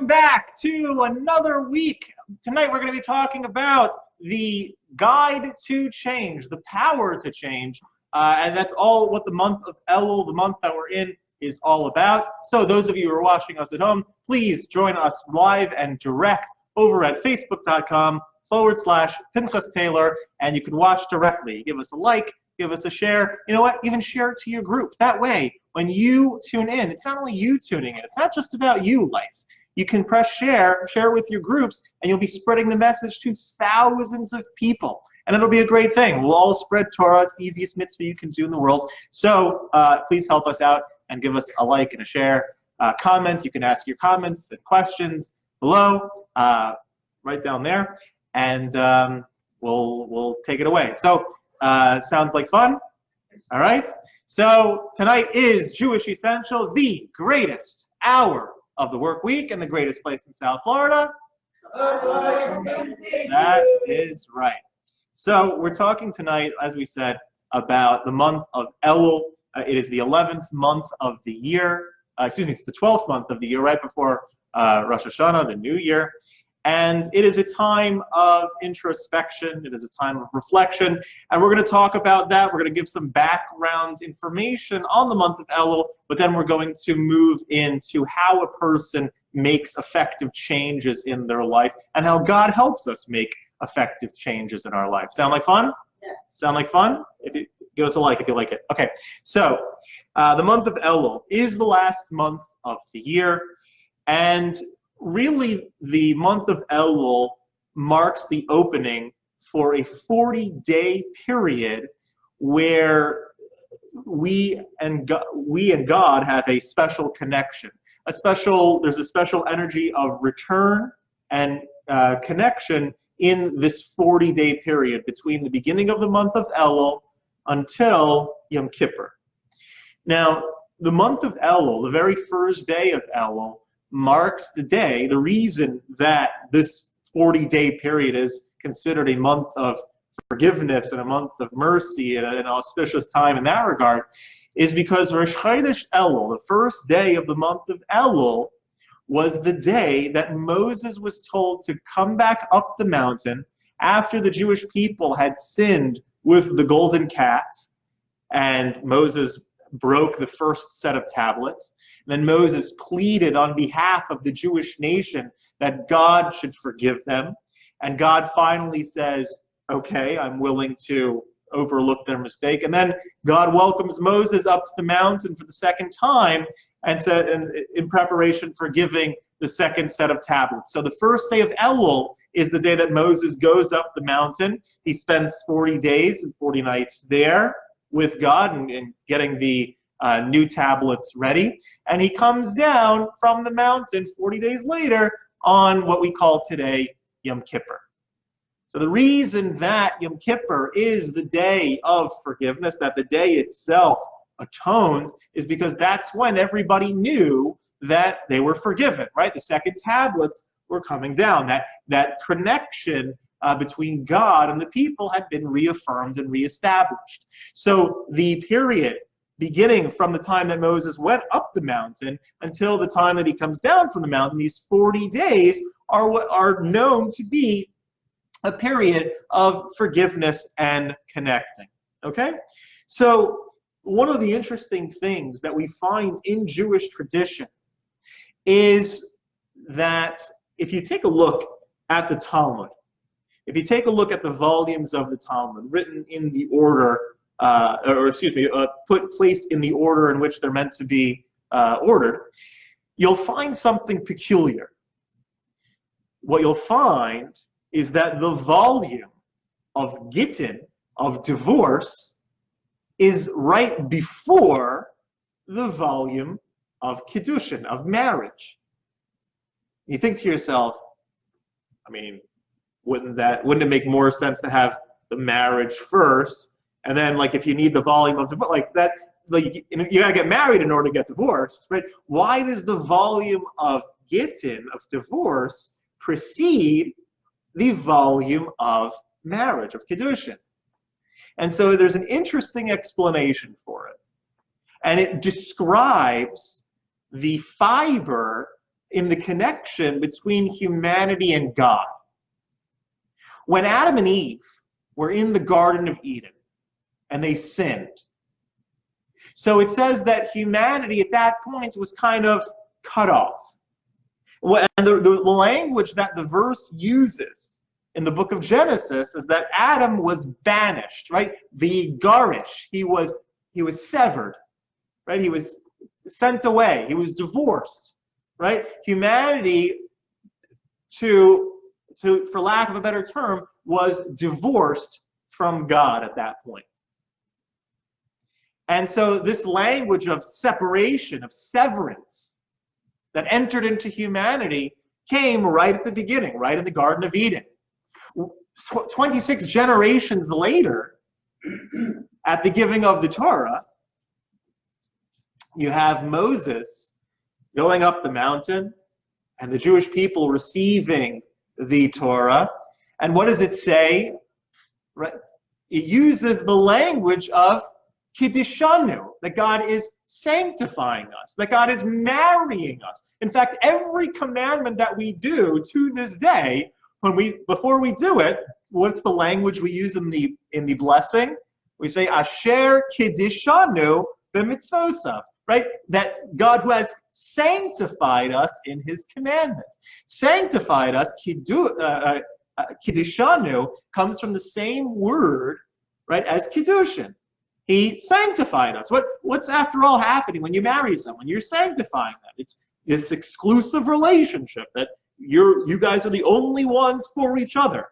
welcome back to another week. Tonight we're going to be talking about the guide to change, the power to change, uh, and that's all what the month of Elul, the month that we're in, is all about. So those of you who are watching us at home, please join us live and direct over at facebook.com forward slash Pinchas Taylor, and you can watch directly. Give us a like, give us a share. You know what? Even share it to your groups. That way, when you tune in, it's not only you tuning in, it's not just about you, life. You can press share, share with your groups, and you'll be spreading the message to thousands of people. And it'll be a great thing. We'll all spread Torah. It's the easiest mitzvah you can do in the world. So uh, please help us out and give us a like and a share. Uh, comment. You can ask your comments and questions below, uh, right down there, and um, we'll we'll take it away. So uh, sounds like fun. All right. So tonight is Jewish Essentials, the greatest hour of the work week and the greatest place in South Florida. That is right. So we're talking tonight, as we said, about the month of Elul. Uh, it is the 11th month of the year. Uh, excuse me, it's the 12th month of the year, right before uh, Rosh Hashanah, the new year. And it is a time of introspection, it is a time of reflection, and we're going to talk about that. We're going to give some background information on the month of Elul, but then we're going to move into how a person makes effective changes in their life and how God helps us make effective changes in our life. Sound like fun? Yeah. Sound like fun? If you, give us a like if you like it. Okay, so uh, the month of Elul is the last month of the year, and really the month of Elul marks the opening for a 40-day period where we and God, we and God have a special connection. A special there's a special energy of return and uh, connection in this 40-day period between the beginning of the month of Elul until Yom Kippur. Now, the month of Elul, the very first day of Elul, marks the day, the reason that this 40 day period is considered a month of forgiveness and a month of mercy and an auspicious time in that regard is because Rosh Chodesh Elul, the first day of the month of Elul, was the day that Moses was told to come back up the mountain after the Jewish people had sinned with the golden calf. And Moses broke the first set of tablets. Then Moses pleaded on behalf of the Jewish nation that God should forgive them. And God finally says, okay, I'm willing to overlook their mistake. And then God welcomes Moses up to the mountain for the second time and said, in preparation for giving the second set of tablets. So the first day of Elul is the day that Moses goes up the mountain. He spends 40 days and 40 nights there with God and, and getting the uh, new tablets ready. And he comes down from the mountain 40 days later on what we call today Yom Kippur. So the reason that Yom Kippur is the day of forgiveness, that the day itself atones, is because that's when everybody knew that they were forgiven, right? The second tablets were coming down. That, that connection uh, between God and the people had been reaffirmed and reestablished. So the period beginning from the time that Moses went up the mountain until the time that he comes down from the mountain, these 40 days are what are known to be a period of forgiveness and connecting. Okay? So one of the interesting things that we find in Jewish tradition is that if you take a look at the Talmud, if you take a look at the volumes of the Talmud written in the order, uh, or excuse me, uh, put placed in the order in which they're meant to be uh, ordered, you'll find something peculiar. What you'll find is that the volume of Gittin, of divorce, is right before the volume of Kiddushin, of marriage. You think to yourself, I mean, wouldn't that wouldn't it make more sense to have the marriage first? And then like if you need the volume of but like that like you, gotta get married in order to get divorced right? Why does the volume of gittin of divorce precede the volume of marriage of kedushin and so there's an interesting explanation for it. And it describes the fiber in the connection between humanity and God. When Adam and Eve were in the Garden of Eden and they sinned, so it says that humanity at that point was kind of cut off. And the, the language that the verse uses in the book of Genesis is that Adam was banished, right? The garish, he was he was severed, right? He was sent away. He was divorced, right? Humanity, to to for lack of a better term, was divorced from God at that point. And so this language of separation, of severance, that entered into humanity came right at the beginning, right in the Garden of Eden. 26 generations later, at the giving of the Torah, you have Moses going up the mountain and the Jewish people receiving the Torah. And what does it say? Right? It uses the language of Kiddishanu, that God is sanctifying us, that God is marrying us. In fact, every commandment that we do to this day, when we before we do it, what's the language we use in the in the blessing? We say Asher Kiddishanu b'mitzvosav, right? That God who has sanctified us in His commandments, sanctified us. Kiddu, uh, uh, uh comes from the same word, right, as kiddushin. He sanctified us. What, what's after all happening when you marry someone? You're sanctifying them. It's this exclusive relationship that you're, you guys are the only ones for each other,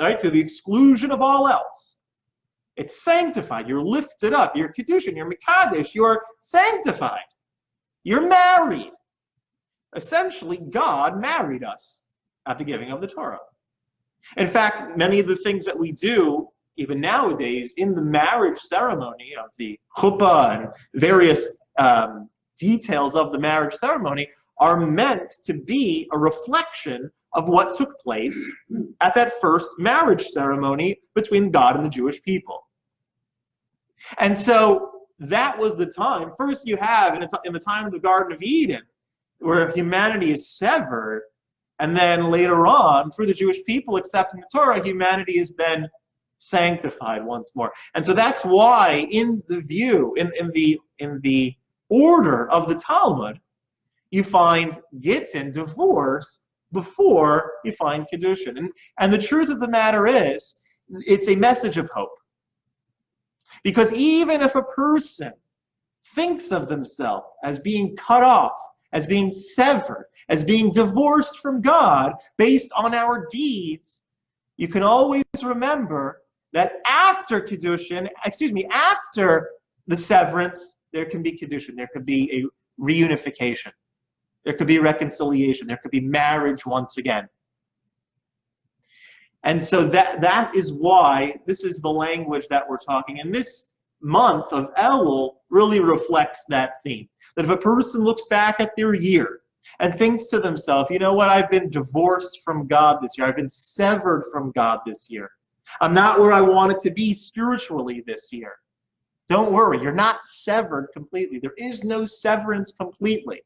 right? To the exclusion of all else. It's sanctified. You're lifted up. You're Kedushin. You're Mikadesh. You're sanctified. You're married. Essentially, God married us at the giving of the Torah. In fact, many of the things that we do even nowadays, in the marriage ceremony of the chuppah and various um, details of the marriage ceremony are meant to be a reflection of what took place at that first marriage ceremony between God and the Jewish people. And so that was the time. First, you have in the, in the time of the Garden of Eden, where humanity is severed, and then later on, through the Jewish people accepting the Torah, humanity is then sanctified once more. And so that's why in the view, in, in the in the order of the Talmud, you find Gittin, divorce, before you find Kedushin. And, and the truth of the matter is, it's a message of hope. Because even if a person thinks of themselves as being cut off, as being severed, as being divorced from God based on our deeds, you can always remember that after Kiddushin, excuse me, after the severance, there can be Kiddushin, there could be a reunification, there could be reconciliation, there could be marriage once again. And so that that is why this is the language that we're talking. And this month of Elul really reflects that theme. That if a person looks back at their year and thinks to themselves, you know what, I've been divorced from God this year, I've been severed from God this year. I'm not where I wanted to be spiritually this year. Don't worry, you're not severed completely. There is no severance completely.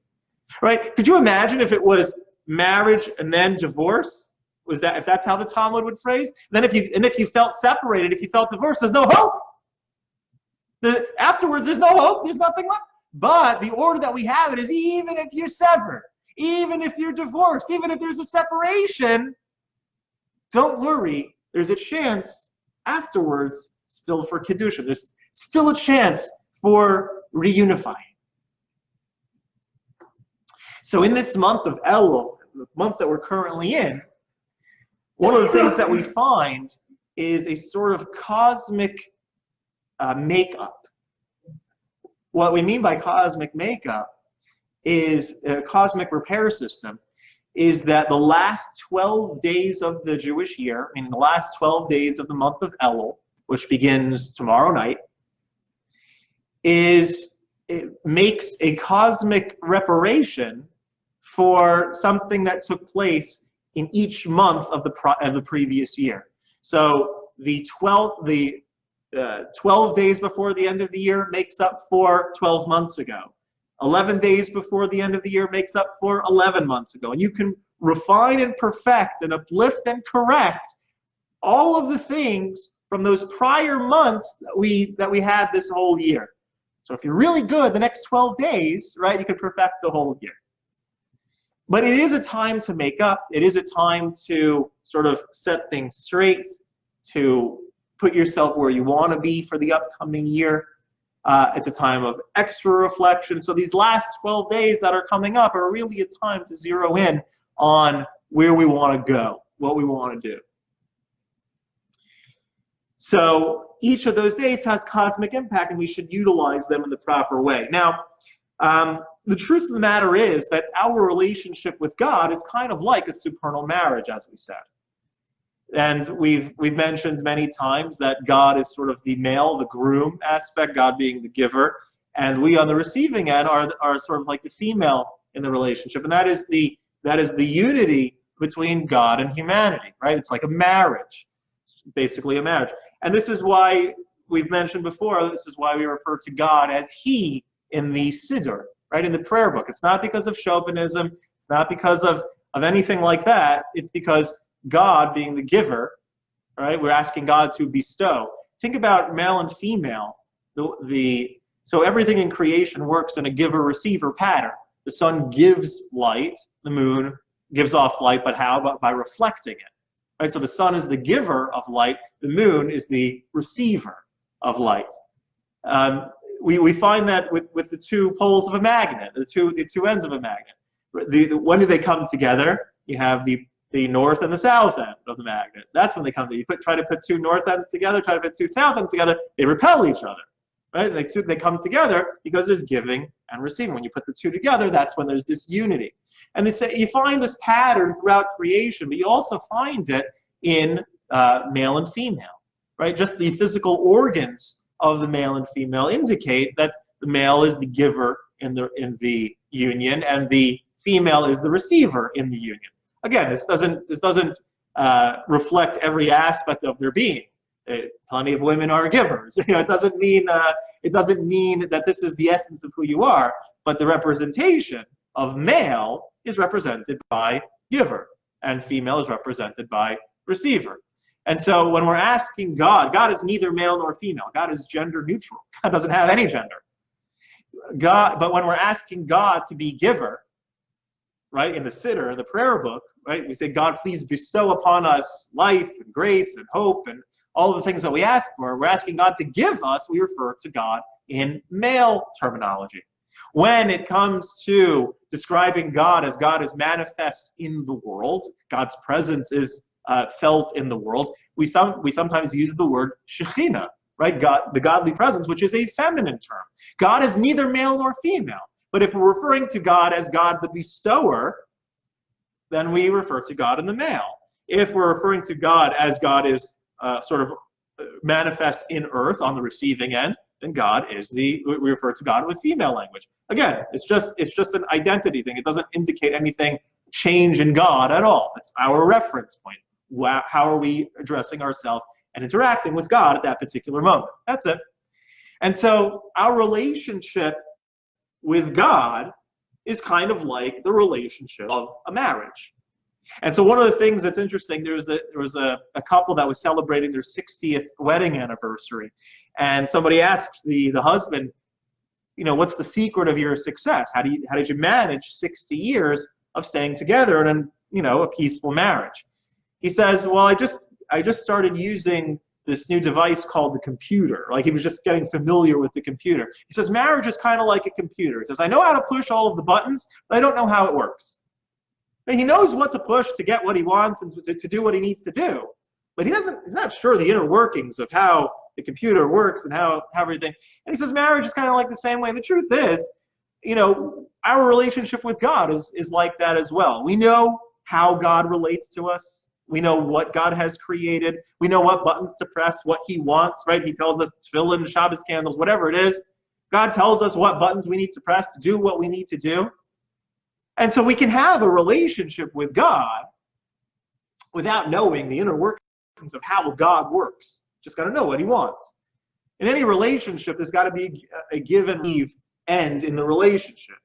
Right? Could you imagine if it was marriage and then divorce? Was that if that's how the Talmud would phrase? Then if you and if you felt separated, if you felt divorced, there's no hope. The, afterwards, there's no hope, there's nothing left. But the order that we have it is even if you're severed, even if you're divorced, even if there's a separation, don't worry, there's a chance afterwards still for Kedusha. There's still a chance for reunifying. So in this month of Elul, the month that we're currently in, one of the things that we find is a sort of cosmic uh, makeup. What we mean by cosmic makeup is a cosmic repair system is that the last 12 days of the Jewish year, meaning the last 12 days of the month of Elul, which begins tomorrow night, is it makes a cosmic reparation for something that took place in each month of the of the previous year. So the 12 the uh, 12 days before the end of the year makes up for 12 months ago. 11 days before the end of the year makes up for 11 months ago. And you can refine and perfect and uplift and correct all of the things from those prior months that we that we had this whole year. So if you're really good the next 12 days, right, you can perfect the whole year. But it is a time to make up. It is a time to sort of set things straight, to put yourself where you want to be for the upcoming year. Uh, it's a time of extra reflection. So these last 12 days that are coming up are really a time to zero in on where we want to go, what we want to do. So each of those days has cosmic impact and we should utilize them in the proper way. Now, um, the truth of the matter is that our relationship with God is kind of like a supernal marriage, as we said. And we've we've mentioned many times that God is sort of the male, the groom aspect, God being the giver, and we on the receiving end are are sort of like the female in the relationship, and that is the that is the unity between God and humanity, right? It's like a marriage, it's basically a marriage, and this is why we've mentioned before. This is why we refer to God as He in the Siddur, right? In the prayer book. It's not because of chauvinism. It's not because of of anything like that. It's because God being the giver, right? We're asking God to bestow. Think about male and female. The, the so everything in creation works in a giver-receiver pattern. The sun gives light, the moon gives off light, but how? But by reflecting it. Right? So the sun is the giver of light, the moon is the receiver of light. Um, we, we find that with, with the two poles of a magnet, the two, the two ends of a magnet. The, the, when do they come together? You have the the north and the south end of the magnet. That's when they come together. You put, try to put two north ends together, try to put two south ends together, they repel each other. Right? They, two, they come together because there's giving and receiving. When you put the two together, that's when there's this unity. And they say you find this pattern throughout creation, but you also find it in uh, male and female. Right? Just the physical organs of the male and female indicate that the male is the giver in the in the union and the female is the receiver in the union. Again, this doesn't this doesn't uh, reflect every aspect of their being. Uh, plenty of women are givers. You know, it doesn't mean uh, it doesn't mean that this is the essence of who you are, but the representation of male is represented by giver, and female is represented by receiver. And so when we're asking God, God is neither male nor female. God is gender neutral. God doesn't have any gender. God, but when we're asking God to be giver, right, in the Siddur, in the prayer book, right? We say, God, please bestow upon us life and grace and hope and all the things that we ask for. We're asking God to give us, we refer to God in male terminology. When it comes to describing God as God is manifest in the world, God's presence is uh, felt in the world, we, some, we sometimes use the word Shekhinah, right? God, the godly presence, which is a feminine term. God is neither male nor female. But if we're referring to God as God the bestower, then we refer to God in the male. If we're referring to God as God is uh, sort of uh, manifest in earth on the receiving end, then God is the we refer to God with female language. Again, it's just it's just an identity thing. It doesn't indicate anything change in God at all. It's our reference point. How are we addressing ourselves and interacting with God at that particular moment? That's it. And so our relationship with God is kind of like the relationship of a marriage. And so one of the things that's interesting, there was a there was a, a couple that was celebrating their 60th wedding anniversary, and somebody asked the the husband, you know, what's the secret of your success? How do you how did you manage 60 years of staying together and you know a peaceful marriage? He says, well, I just I just started using this new device called the computer. Like he was just getting familiar with the computer. He says marriage is kind of like a computer. He says I know how to push all of the buttons, but I don't know how it works. And he knows what to push to get what he wants and to, to do what he needs to do, but he doesn't. He's not sure the inner workings of how the computer works and how, how everything. And he says marriage is kind of like the same way. And the truth is, you know, our relationship with God is is like that as well. We know how God relates to us we know what God has created. We know what buttons to press, what He wants, right? He tells us fill in the Shabbos candles, whatever it is. God tells us what buttons we need to press to do what we need to do. And so we can have a relationship with God without knowing the inner workings of how God works. Just got to know what He wants. In any relationship, there's got to be a give and leave end in the relationship,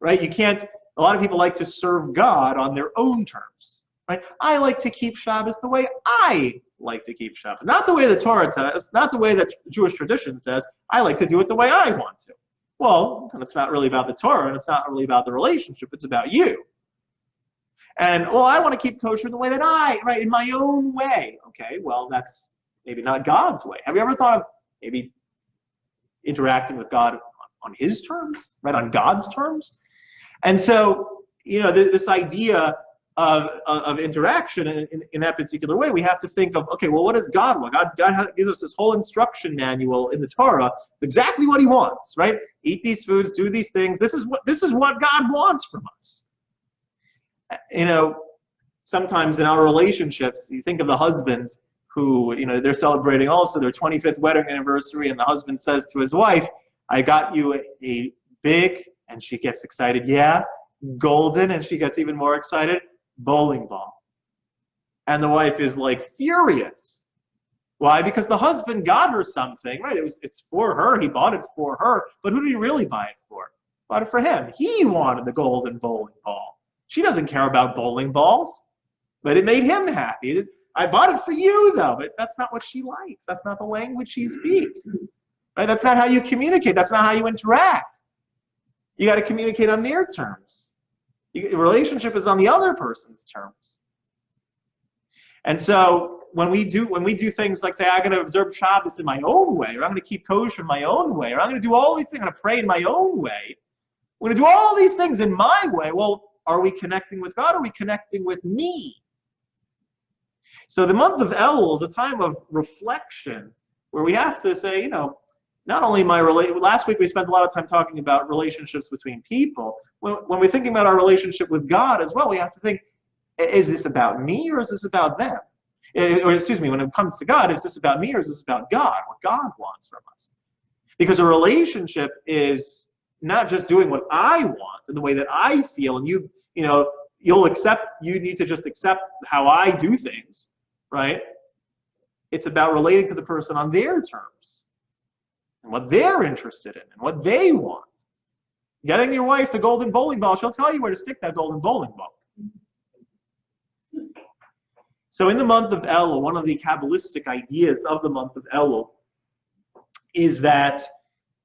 right? You can't, a lot of people like to serve God on their own terms, right? I like to keep Shabbos the way I like to keep Shabbos. Not the way the Torah says, not the way that Jewish tradition says, I like to do it the way I want to. Well, then it's not really about the Torah, and it's not really about the relationship, it's about you. And, well, I want to keep kosher the way that I, right, in my own way. Okay, well, that's maybe not God's way. Have you ever thought of maybe interacting with God on his terms, right, on God's terms? And so, you know, this idea of, of interaction in, in, in, that particular way, we have to think of, okay, well, what does God want? God, God gives us this whole instruction manual in the Torah, exactly what he wants, right? Eat these foods, do these things. This is what, this is what God wants from us. You know, sometimes in our relationships, you think of the husband who, you know, they're celebrating also their 25th wedding anniversary, and the husband says to his wife, I got you a, a big, and she gets excited, yeah, golden, and she gets even more excited, bowling ball. And the wife is like furious. Why? Because the husband got her something, right? It was it's for her. He bought it for her. But who did he really buy it for? Bought it for him. He wanted the golden bowling ball. She doesn't care about bowling balls, but it made him happy. I bought it for you though, but that's not what she likes. That's not the language she speaks. Right? That's not how you communicate. That's not how you interact. You got to communicate on their terms. Relationship is on the other person's terms. And so when we do when we do things like say I'm going to observe Shabbos in my own way, or I'm going to keep kosher in my own way, or I'm going to do all these things, I'm going to pray in my own way. We're going to do all these things in my way. Well, are we connecting with God? Are we connecting with me? So the month of El is a time of reflection where we have to say, you know, not only my relate. Last week we spent a lot of time talking about relationships between people. When, when we're thinking about our relationship with God as well, we have to think: Is this about me or is this about them? Eh, or excuse me, when it comes to God, is this about me or is this about God? What God wants from us? Because a relationship is not just doing what I want and the way that I feel, and you, you know, you'll accept. You need to just accept how I do things, right? It's about relating to the person on their terms and what they're interested in and what they want. Getting your wife the golden bowling ball, she'll tell you where to stick that golden bowling ball. So in the month of Elul, one of the Kabbalistic ideas of the month of Elul is that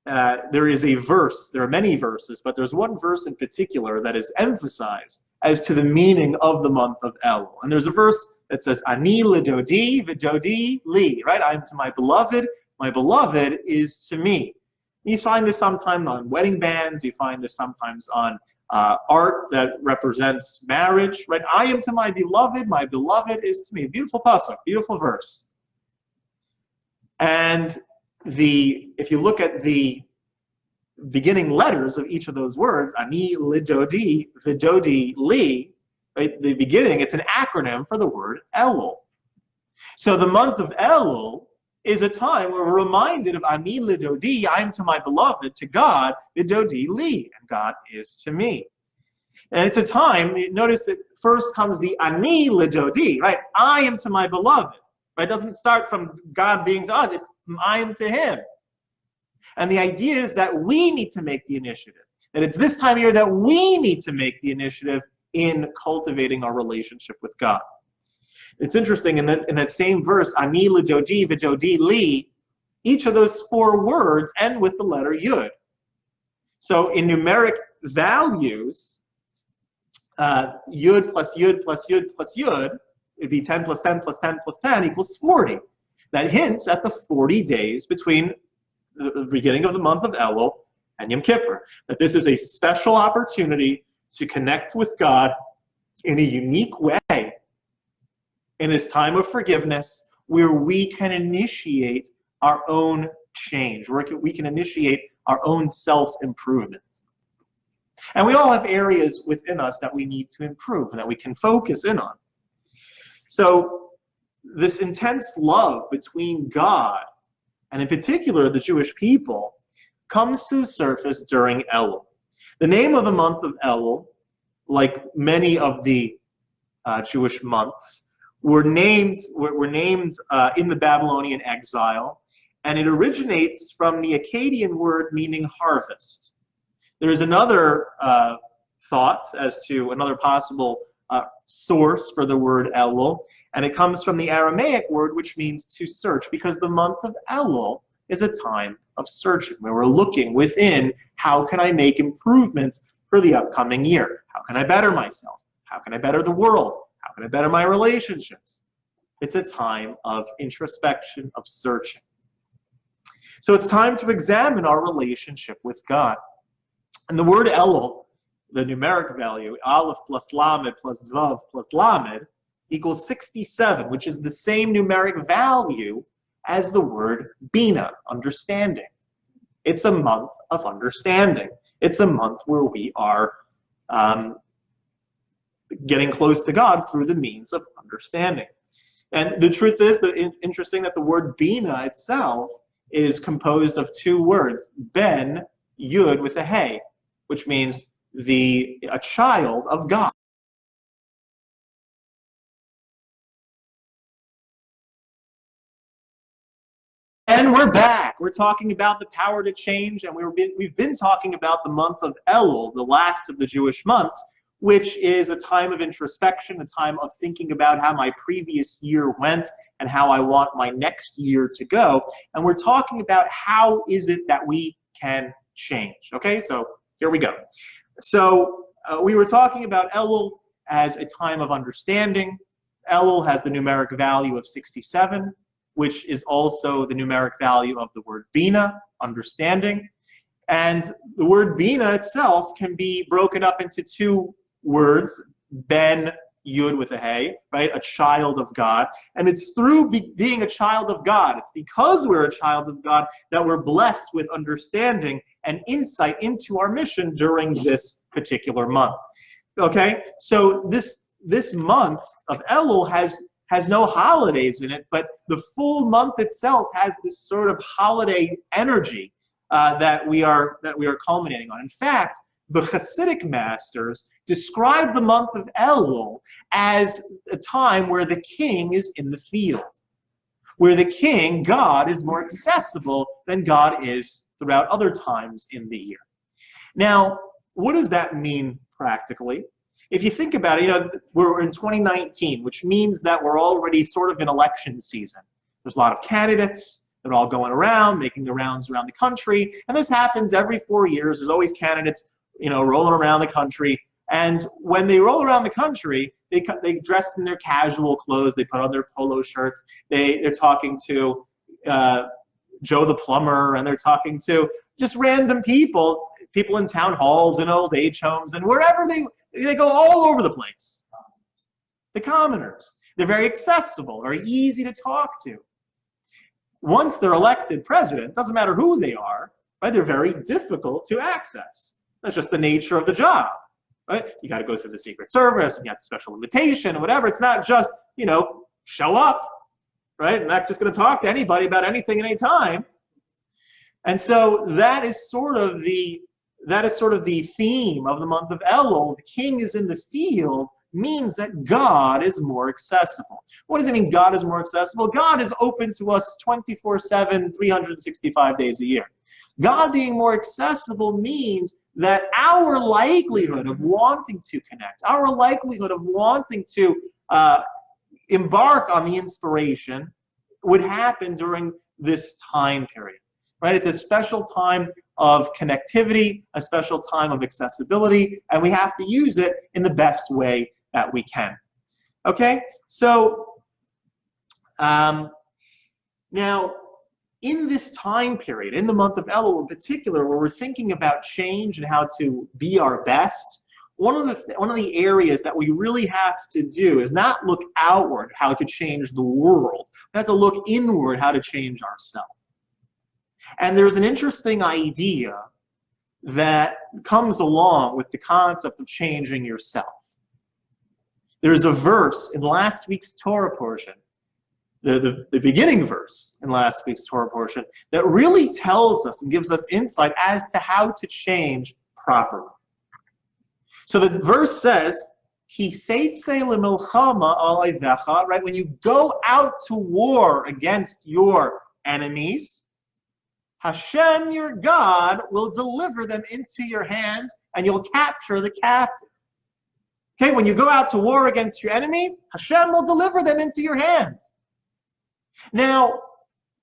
uh, there is a verse, there are many verses, but there's one verse in particular that is emphasized as to the meaning of the month of Elul. And there's a verse that says, Ani lidodi vidodi li, right? I am to my beloved my beloved is to me. You find this sometimes on wedding bands. You find this sometimes on uh, art that represents marriage, right? I am to my beloved, my beloved is to me. Beautiful pasuk, beautiful verse. And the if you look at the beginning letters of each of those words, ani lidodi, vidodi li, right? The beginning, it's an acronym for the word Elul. So the month of Elul is a time where we're reminded of Ani Lidodi, I am to my beloved, to God, Lidodi Li, and God is to me. And it's a time, notice that first comes the Ani Lidodi, right? I am to my beloved. Right? It doesn't start from God being to us, it's I am to him. And the idea is that we need to make the initiative. That it's this time of year that we need to make the initiative in cultivating our relationship with God. It's interesting in that in that same verse, ani l'dodi v'dodi li, each of those four words end with the letter yud. So in numeric values, uh, yud plus yud plus yud plus yud, it'd be 10 plus 10 plus 10 plus 10 equals 40. That hints at the 40 days between the beginning of the month of Elul and Yom Kippur. That this is a special opportunity to connect with God in a unique way in this time of forgiveness where we can initiate our own change, where we can initiate our own self-improvement. And we all have areas within us that we need to improve, and that we can focus in on. So this intense love between God and in particular the Jewish people comes to the surface during Elul. The name of the month of Elul, like many of the uh, Jewish months, were named were, were named uh, in the Babylonian exile, and it originates from the Akkadian word meaning harvest. There's another uh, thought as to another possible uh, source for the word Elul, and it comes from the Aramaic word which means to search, because the month of Elul is a time of searching, where we're looking within, how can I make improvements for the upcoming year? How can I better myself? How can I better the world? How can I better my relationships? It's a time of introspection, of searching. So it's time to examine our relationship with God. And the word Elul, the numeric value, Aleph plus Lamed plus Vav plus Lamed, equals 67, which is the same numeric value as the word Bina, understanding. It's a month of understanding. It's a month where we are um, getting close to God through the means of understanding. And the truth is, the, interesting that the word Bina itself is composed of two words, Ben, Yud with a Hey, which means the a child of God. And we're back. We're talking about the power to change, and we've been, we've been talking about the month of Elul, the last of the Jewish months, which is a time of introspection, a time of thinking about how my previous year went and how I want my next year to go. And we're talking about how is it that we can change. Okay, so here we go. So uh, we were talking about Elul as a time of understanding. Elul has the numeric value of 67, which is also the numeric value of the word Bina, understanding. And the word Bina itself can be broken up into two words, Ben Yud with a Hey, right? A child of God. And it's through be being a child of God, it's because we're a child of God that we're blessed with understanding and insight into our mission during this particular month. Okay? So this this month of Elul has has no holidays in it, but the full month itself has this sort of holiday energy uh, that we are that we are culminating on. In fact, the Hasidic masters describe the month of Elul as a time where the king is in the field, where the king, God, is more accessible than God is throughout other times in the year. Now, what does that mean practically? If you think about it, you know, we're in 2019, which means that we're already sort of in election season. There's a lot of candidates. They're all going around, making the rounds around the country. And this happens every four years. There's always candidates you know, rolling around the country. And when they roll around the country, they they dress in their casual clothes. They put on their polo shirts. They they're talking to uh, Joe the plumber, and they're talking to just random people, people in town halls and old age homes and wherever they they go all over the place. The commoners. They're very accessible, very easy to talk to. Once they're elected president, doesn't matter who they are, right? They're very difficult to access. That's just the nature of the job, right? You got to go through the Secret Service, you have the special invitation, whatever. It's not just, you know, show up, right? And not just going to talk to anybody about anything at any time. And so that is sort of the that is sort of the theme of the month of Elul. The king is in the field means that God is more accessible. What does it mean God is more accessible? God is open to us 24-7, 365 days a year. God being more accessible means that our likelihood of wanting to connect, our likelihood of wanting to uh, embark on the inspiration would happen during this time period. Right? It's a special time of connectivity, a special time of accessibility, and we have to use it in the best way that we can. Okay? So, um, now, in this time period, in the month of Elul in particular, where we're thinking about change and how to be our best, one of the one of the areas that we really have to do is not look outward how to change the world. We have to look inward how to change ourselves. And there's an interesting idea that comes along with the concept of changing yourself. There's a verse in last week's Torah portion the, the, the, beginning verse in last week's Torah portion that really tells us and gives us insight as to how to change properly. So the verse says, right? When you go out to war against your enemies, Hashem, your God, will deliver them into your hands and you'll capture the captive. Okay, when you go out to war against your enemies, Hashem will deliver them into your hands. Now,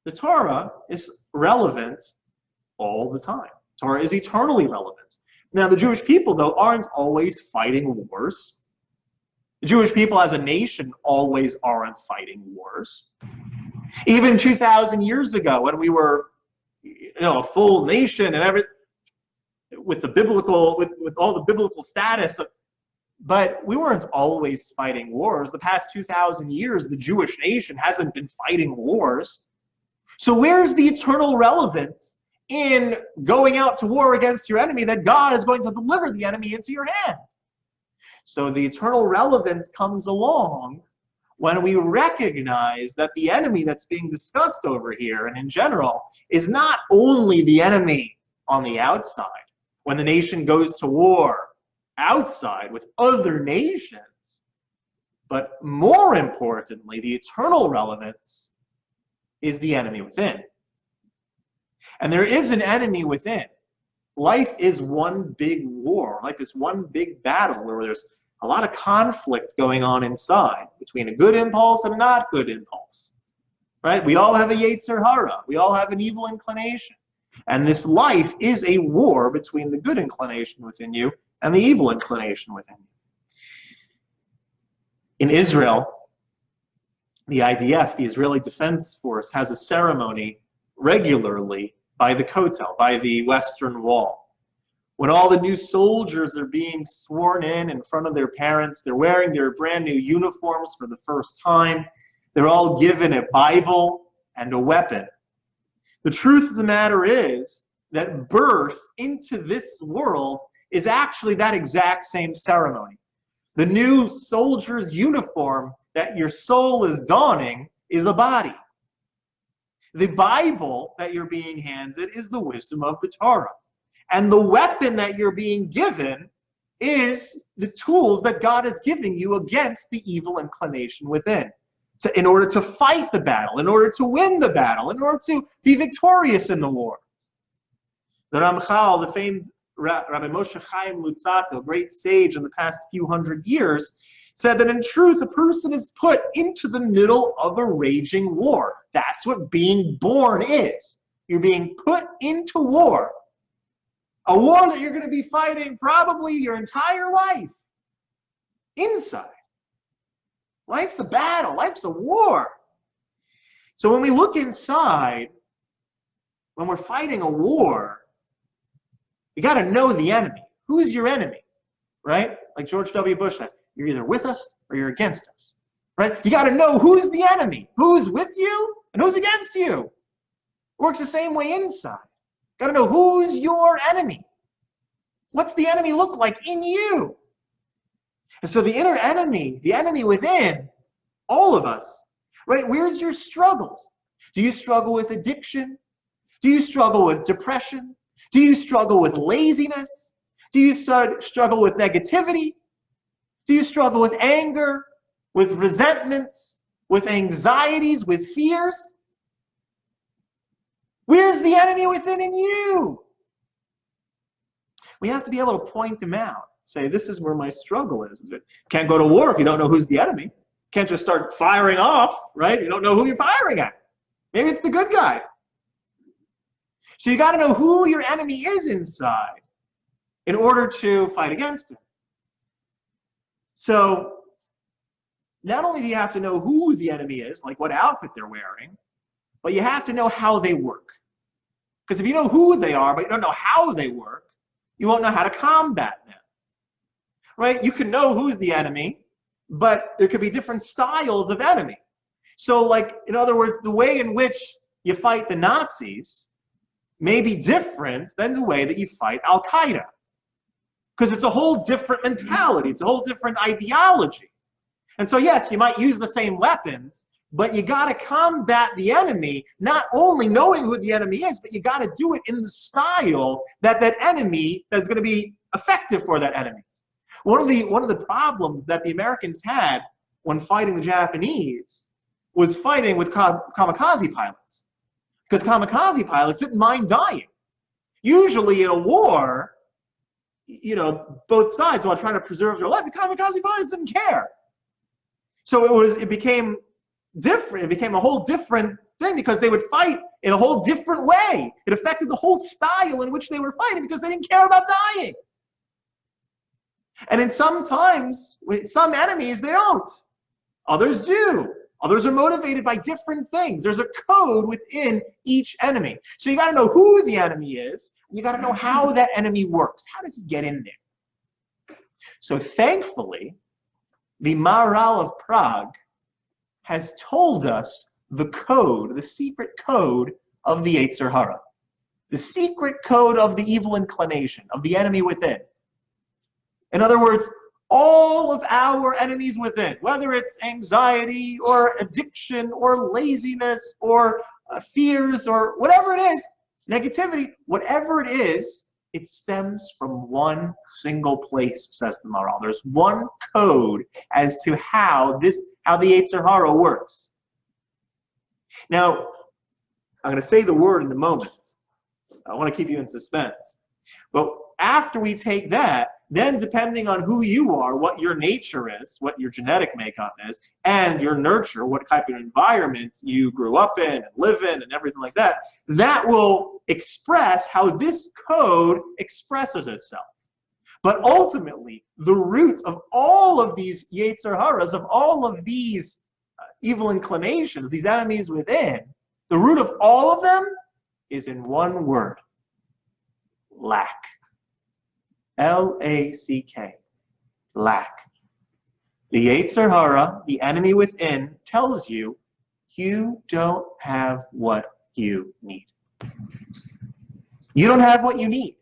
the Torah is relevant all the time. Torah is eternally relevant. Now, the Jewish people, though, aren't always fighting wars. The Jewish people as a nation always aren't fighting wars. Even 2,000 years ago, when we were you know, a full nation and everything, with the biblical, with, with all the biblical status. But we weren't always fighting wars. The past 2,000 years, the Jewish nation hasn't been fighting wars. So where's the eternal relevance in going out to war against your enemy that God is going to deliver the enemy into your hands? So the eternal relevance comes along when we recognize that the enemy that's being discussed over here and in general is not only the enemy on the outside, when the nation goes to war outside with other nations, but more importantly, the eternal relevance is the enemy within. And there is an enemy within. Life is one big war. Life is one big battle where there's a lot of conflict going on inside between a good impulse and a not good impulse. Right? We all have a Yetzer Hara. We all have an evil inclination. And this life is a war between the good inclination within you and the evil inclination within you. In Israel, the IDF, the Israeli Defense Force, has a ceremony regularly by the Kotel, by the Western Wall when all the new soldiers are being sworn in in front of their parents, they're wearing their brand new uniforms for the first time. They're all given a Bible and a weapon. The truth of the matter is that birth into this world is actually that exact same ceremony. The new soldier's uniform that your soul is donning is a body. The Bible that you're being handed is the wisdom of the Torah. And the weapon that you're being given is the tools that God is giving you against the evil inclination within. To, in order to fight the battle, in order to win the battle, in order to be victorious in the war. The Ramchal, the famed Rabbi Moshe Chaim Luzzatto, a great sage in the past few hundred years, said that in truth, a person is put into the middle of a raging war. That's what being born is. You're being put into war. A war that you're going to be fighting probably your entire life. Inside. Life's a battle. Life's a war. So when we look inside, when we're fighting a war, you got to know the enemy. Who's your enemy? Right? Like George W. Bush says, you're either with us or you're against us. Right? You got to know who's the enemy, who's with you, and who's against you. It works the same way inside. Got to know who's your enemy. What's the enemy look like in you? And so the inner enemy, the enemy within, all of us, right? Where's your struggles? Do you struggle with addiction? Do you struggle with depression? Do you struggle with laziness? Do you start, struggle with negativity? Do you struggle with anger, with resentments, with anxieties, with fears? Where's the enemy within in you? We have to be able to point them out. Say, this is where my struggle is. Can't go to war if you don't know who's the enemy. Can't just start firing off, right? You don't know who you're firing at. Maybe it's the good guy. So you got to know who your enemy is inside in order to fight against him. So not only do you have to know who the enemy is, like what outfit they're wearing, but you have to know how they work. Because if you know who they are, but you don't know how they work, you won't know how to combat them. Right? You can know who's the enemy, but there could be different styles of enemy. So, like, in other words, the way in which you fight the Nazis may be different than the way that you fight Al Qaeda. Because it's a whole different mentality, it's a whole different ideology. And so, yes, you might use the same weapons, but you got to combat the enemy, not only knowing who the enemy is, but you got to do it in the style that that enemy that's going to be effective for that enemy. One of the one of the problems that the Americans had when fighting the Japanese was fighting with kamikaze pilots. Because kamikaze pilots didn't mind dying. Usually in a war, you know, both sides while trying to preserve their life, the kamikaze pilots didn't care. So it was it became different. It became a whole different thing because they would fight in a whole different way. It affected the whole style in which they were fighting because they didn't care about dying. And in some times, with some enemies, they don't. Others do. Others are motivated by different things. There's a code within each enemy. So you got to know who the enemy is. You got to know how that enemy works. How does he get in there? So thankfully, the Maharal of Prague has told us the code, the secret code of the Yetzer Hara, the secret code of the evil inclination, of the enemy within. In other words, all of our enemies within, whether it's anxiety or addiction or laziness or uh, fears or whatever it is, negativity, whatever it is, it stems from one single place, says the Maharal. There's one code as to how this, how the Yetzer Hara works. Now, I'm going to say the word in a moment. I want to keep you in suspense. But after we take that, then depending on who you are, what your nature is, what your genetic makeup is, and your nurture, what type of environment you grew up in and live in and everything like that, that will express how this code expresses itself. But ultimately, the root of all of these Yetzer Haras, of all of these uh, evil inclinations, these enemies within, the root of all of them is in one word, lack. L-A-C-K, lack. The Yetzer Hara, the enemy within, tells you you don't have what you need. You don't have what you need.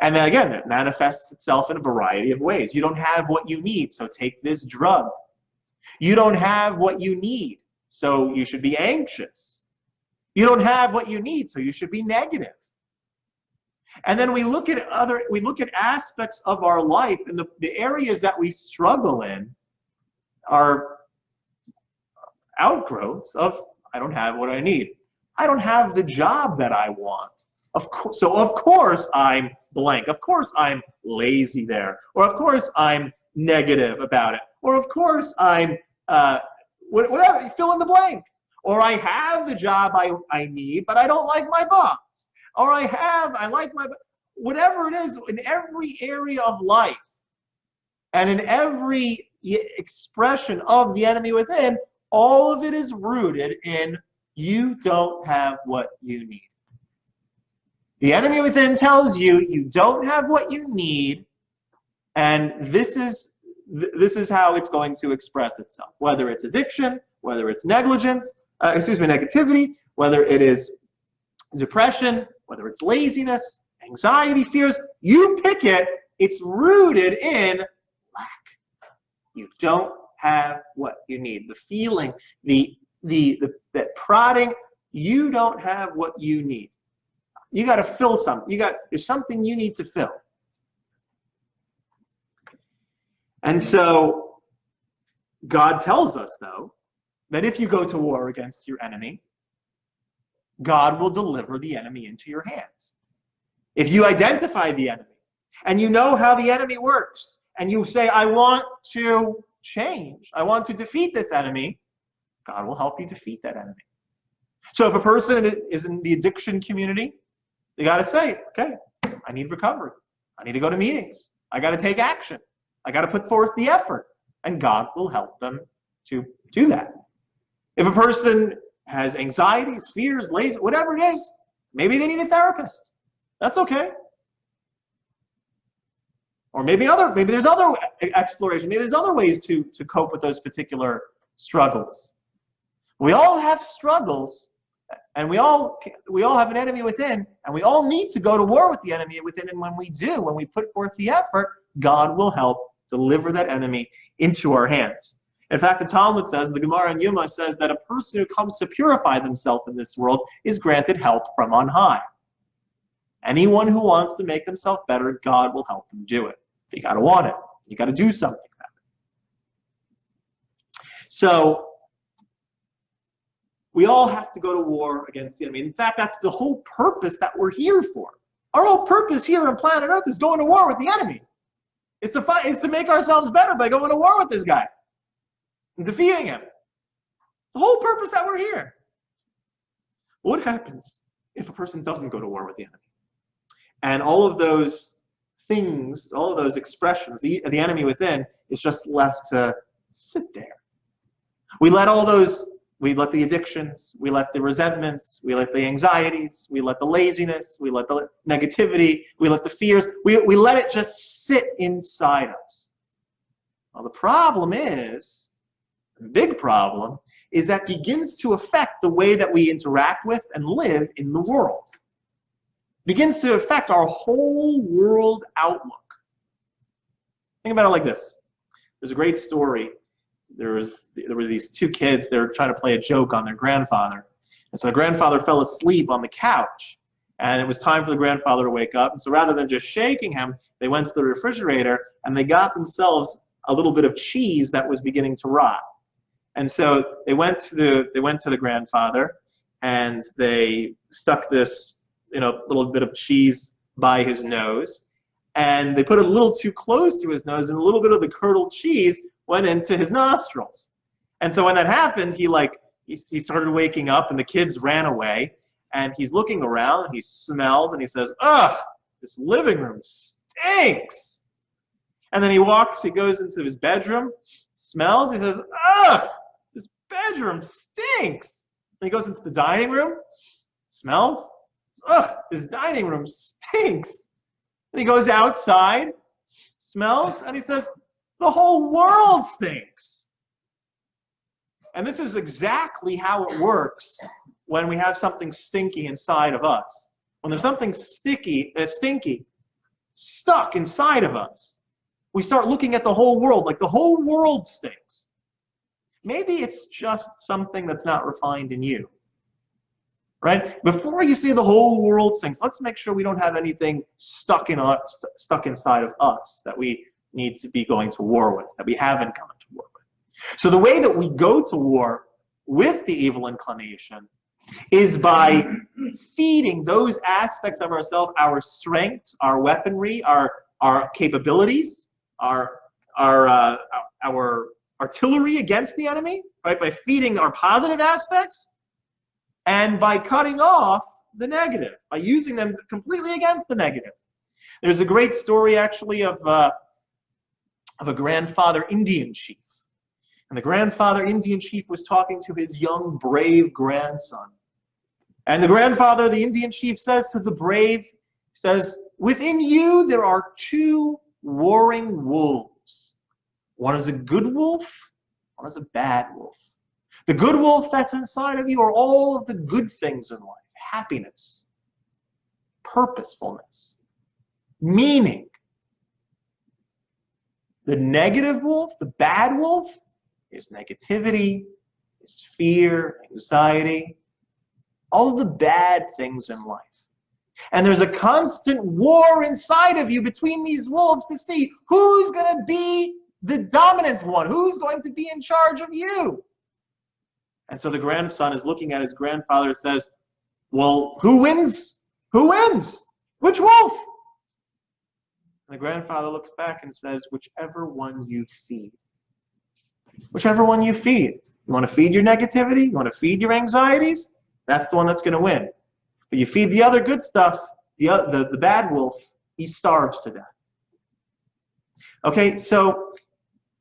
And then again, it manifests itself in a variety of ways. You don't have what you need, so take this drug. You don't have what you need, so you should be anxious. You don't have what you need, so you should be negative. And then we look at other, we look at aspects of our life and the, the areas that we struggle in are outgrowths of I don't have what I need. I don't have the job that I want. Of course, so of course I'm blank. Of course I'm lazy there. Or of course I'm negative about it. Or of course I'm uh, whatever, fill in the blank. Or I have the job I, I need, but I don't like my boss or I have, I like my, whatever it is, in every area of life and in every expression of the enemy within, all of it is rooted in you don't have what you need. The enemy within tells you you don't have what you need, and this is this is how it's going to express itself. Whether it's addiction, whether it's negligence, uh, excuse me, negativity, whether it is depression, whether it's laziness, anxiety, fears, you pick it, it's rooted in lack. You don't have what you need. The feeling, the the the that prodding, you don't have what you need. You got to fill something. You got there's something you need to fill. And so God tells us though that if you go to war against your enemy, God will deliver the enemy into your hands. If you identify the enemy and you know how the enemy works and you say, I want to change, I want to defeat this enemy, God will help you defeat that enemy. So if a person is in the addiction community, they got to say, okay, I need recovery. I need to go to meetings. I got to take action. I got to put forth the effort. And God will help them to do that. If a person has anxieties, fears, lazy, whatever it is, maybe they need a therapist. That's okay. Or maybe other, maybe there's other exploration. Maybe there's other ways to to cope with those particular struggles. We all have struggles, and we all we all have an enemy within, and we all need to go to war with the enemy within. And when we do, when we put forth the effort, God will help deliver that enemy into our hands. In fact, the Talmud says, the Gemara in Yoma says that a person who comes to purify themselves in this world is granted help from on high. Anyone who wants to make themselves better, God will help them do it. You got to want it. You got to do something about it. So we all have to go to war against the enemy. In fact, that's the whole purpose that we're here for. Our whole purpose here on planet Earth is going to war with the enemy. It's to fight, is to make ourselves better by going to war with this guy and defeating him. It's the whole purpose that we're here. What happens if a person doesn't go to war with the enemy? And all of those things, all of those expressions, the, the enemy within is just left to sit there. We let all those, we let the addictions, we let the resentments, we let the anxieties, we let the laziness, we let the negativity, we let the fears, we, we let it just sit inside us. Well, the problem is, big problem, is that begins to affect the way that we interact with and live in the world. Begins to affect our whole world outlook. Think about it like this. There's a great story. There was there were these two kids. They were trying to play a joke on their grandfather, and so the grandfather fell asleep on the couch. And it was time for the grandfather to wake up. And so rather than just shaking him, they went to the refrigerator and they got themselves a little bit of cheese that was beginning to rot. And so they went to the they went to the grandfather and they stuck this you know little bit of cheese by his nose and they put it a little too close to his nose and a little bit of the curdled cheese went into his nostrils. And so when that happened, he like he, he started waking up and the kids ran away and he's looking around and he smells and he says, "Ugh, this living room stinks." And then he walks, he goes into his bedroom, smells, he says, "Ugh, bedroom stinks. And he goes into the dining room, smells. Ugh, this dining room stinks. And he goes outside, smells, and he says, the whole world stinks. And this is exactly how it works when we have something stinky inside of us. When there's something sticky, uh, stinky, stuck inside of us, we start looking at the whole world like the whole world stinks. Maybe it's just something that's not refined in you. Right? Before you see the whole world stinks, let's make sure we don't have anything stuck in us, st stuck inside of us that we need to be going to war with, that we haven't gone to war with. So the way that we go to war with the evil inclination is by feeding those aspects of ourselves, our strengths, our weaponry, our our capabilities, our our uh, our artillery against the enemy, right? By feeding our positive aspects and by cutting off the negative, by using them completely against the negative. There's a great story actually of, uh, of a grandfather Indian chief. And the grandfather Indian chief was talking to his young, brave grandson. And the grandfather, the Indian chief, says to the brave, says, within you there are two warring wolves one is a good wolf, one is a bad wolf. The good wolf that's inside of you are all of the good things in life happiness, purposefulness, meaning. The negative wolf, the bad wolf, is negativity, is fear, anxiety, all of the bad things in life. And there's a constant war inside of you between these wolves to see who's going to be the dominant one. Who's going to be in charge of you? And so the grandson is looking at his grandfather and says, Well, who wins? Who wins? Which wolf? And the grandfather looks back and says, Whichever one you feed. Whichever one you feed. You want to feed your negativity? You want to feed your anxieties? That's the one that's going to win. But you feed the other good stuff, the, the, the bad wolf, he starves to death. Okay, so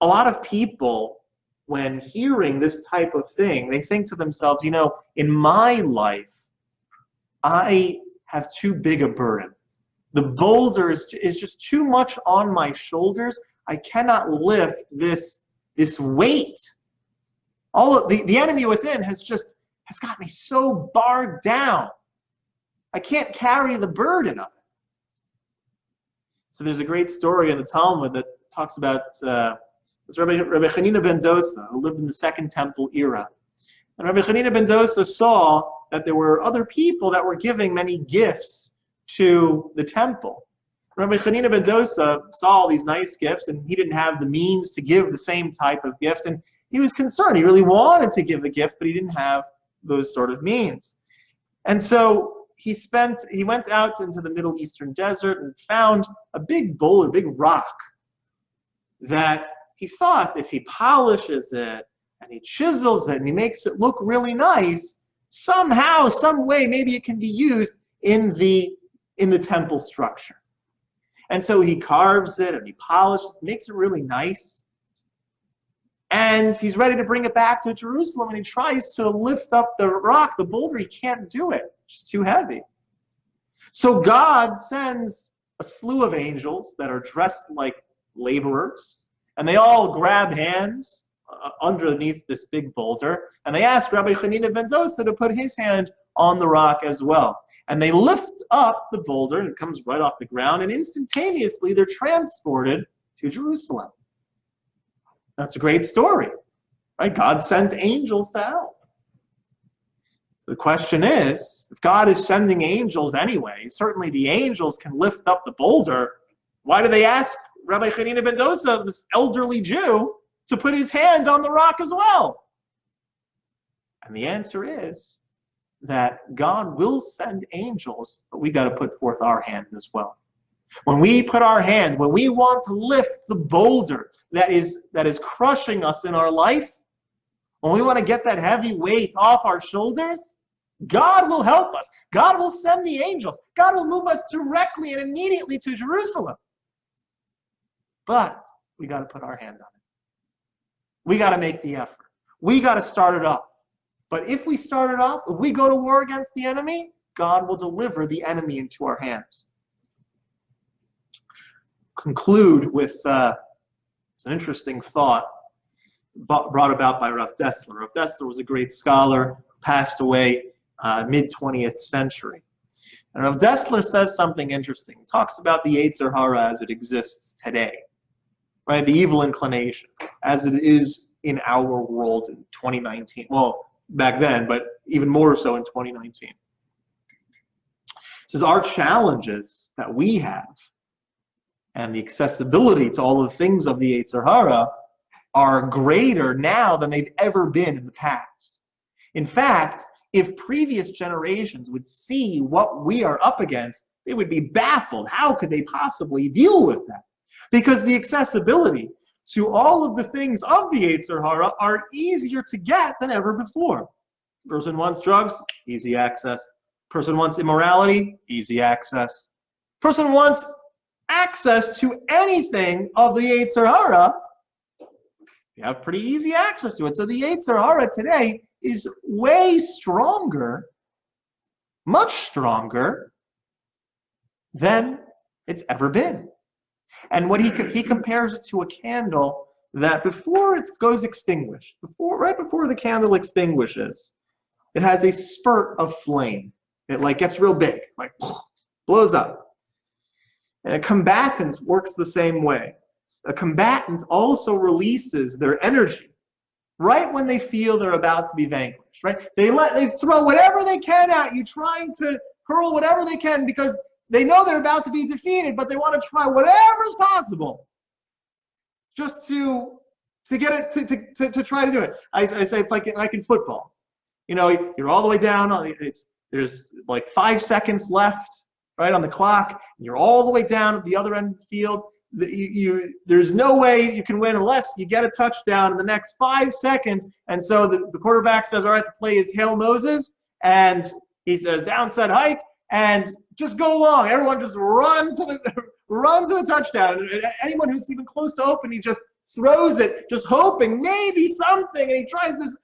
a lot of people, when hearing this type of thing, they think to themselves, you know, in my life, I have too big a burden. The boulder is, is just too much on my shoulders. I cannot lift this, this weight. All of, the, the enemy within has just has got me so barred down. I can't carry the burden of it. So there's a great story in the Talmud that talks about uh, it's Rabbi, Rabbi Hanina ben Dosa, who lived in the Second Temple era. And Rabbi Hanina ben Dosa saw that there were other people that were giving many gifts to the temple. Rabbi Hanina ben Dosa saw all these nice gifts, and he didn't have the means to give the same type of gift, and he was concerned. He really wanted to give a gift, but he didn't have those sort of means. And so he spent, he went out into the Middle Eastern desert and found a big boulder, a big rock that he thought if he polishes it and he chisels it and he makes it look really nice, somehow, some way, maybe it can be used in the in the temple structure. And so he carves it and he polishes, makes it really nice. And he's ready to bring it back to Jerusalem and he tries to lift up the rock, the boulder. He can't do it, it's too heavy. So God sends a slew of angels that are dressed like laborers, and they all grab hands uh, underneath this big boulder, and they ask Rabbi Hanina ben Dosa to put his hand on the rock as well. And they lift up the boulder, and it comes right off the ground, and instantaneously they're transported to Jerusalem. That's a great story. Right? God sent angels to help. So the question is, if God is sending angels anyway, certainly the angels can lift up the boulder. Why do they ask Rabbi Hanina ben Dosa, this elderly Jew, to put his hand on the rock as well? And the answer is that God will send angels, but we got to put forth our hand as well. When we put our hand, when we want to lift the boulder that is that is crushing us in our life, when we want to get that heavy weight off our shoulders, God will help us. God will send the angels. God will move us directly and immediately to Jerusalem. But we got to put our hand on it. We got to make the effort. We got to start it off. But if we start it off, if we go to war against the enemy, God will deliver the enemy into our hands conclude with uh, it's an interesting thought brought about by Rav Dessler. Rav Dessler was a great scholar, passed away uh, mid 20th century. And Rav Dessler says something interesting. He talks about the Yetzer Hara as it exists today, right? The evil inclination as it is in our world in 2019. Well, back then, but even more so in 2019. It says our challenges that we have and the accessibility to all the things of the Yetzer Hara are greater now than they've ever been in the past. In fact, if previous generations would see what we are up against, they would be baffled. How could they possibly deal with that? Because the accessibility to all of the things of the Yetzer Hara are easier to get than ever before. Person wants drugs, easy access. Person wants immorality, easy access. Person wants access to anything of the Yetzer Hara, you have pretty easy access to it. So the Yetzer Hara today is way stronger, much stronger than it's ever been. And what he he compares it to a candle that before it goes extinguished, before right before the candle extinguishes, it has a spurt of flame. It like gets real big, like blows up. And a combatant works the same way. A combatant also releases their energy right when they feel they're about to be vanquished, right? They let they throw whatever they can at you, trying to hurl whatever they can because they know they're about to be defeated, but they want to try whatever is possible just to to get it to, to, to, to try to do it. I, I say it's like like in football. You know, you're all the way down. Uh, it's there's like five seconds left right on the clock, and you're all the way down at the other end of the field. You, you, there's no way you can win unless you get a touchdown in the next five seconds. And so the, the quarterback says, all right, the play is Hail Moses. And he says, downside hike, and just go along. Everyone just run to the run to the touchdown. And anyone who's even close to open, he just throws it, just hoping maybe something. And he tries this.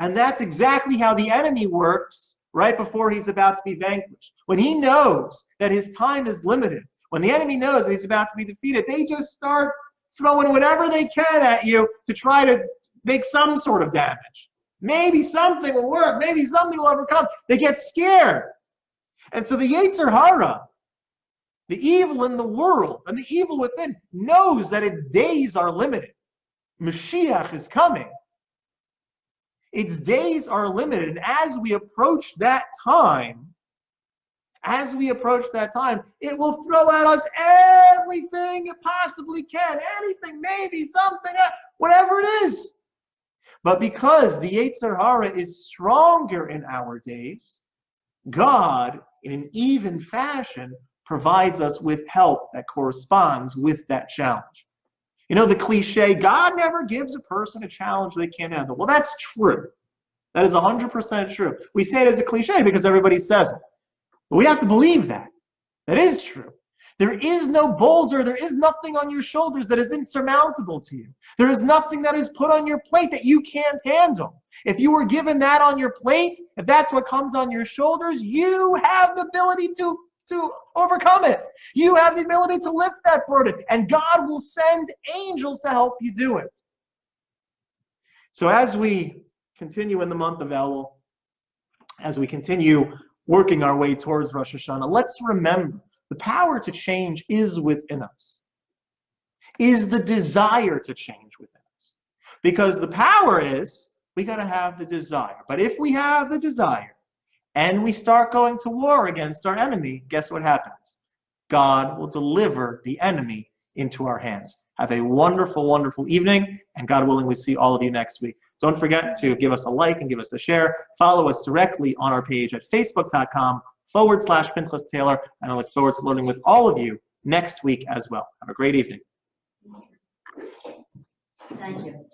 And that's exactly how the enemy works right before he's about to be vanquished. When he knows that his time is limited, when the enemy knows that he's about to be defeated, they just start throwing whatever they can at you to try to make some sort of damage. Maybe something will work. Maybe something will overcome. They get scared. And so the Yetzer Hara, the evil in the world and the evil within, knows that its days are limited. Mashiach is coming. Its days are limited. And as we approach that time, as we approach that time, it will throw at us everything it possibly can. Anything, maybe something, eh, whatever it is. But because the Yetzer Hara is stronger in our days, God, in an even fashion, provides us with help that corresponds with that challenge. You know, the cliche, God never gives a person a challenge they can't handle. Well, that's true. That is 100% true. We say it as a cliche because everybody says it. But we have to believe that. That is true. There is no boulder, there is nothing on your shoulders that is insurmountable to you. There is nothing that is put on your plate that you can't handle. If you were given that on your plate, if that's what comes on your shoulders, you have the ability to, to overcome it. You have the ability to lift that burden, and God will send angels to help you do it. So as we continue in the month of Elul, as we continue working our way towards Rosh Hashanah, let's remember the power to change is within us, is the desire to change within us. Because the power is, we got to have the desire. But if we have the desire and we start going to war against our enemy, guess what happens? God will deliver the enemy into our hands. Have a wonderful, wonderful evening, and God willing, we see all of you next week. Don't forget to give us a like and give us a share. Follow us directly on our page at facebook.com forward slash Pinchas Taylor, and I look forward to learning with all of you next week as well. Have a great evening. Thank you.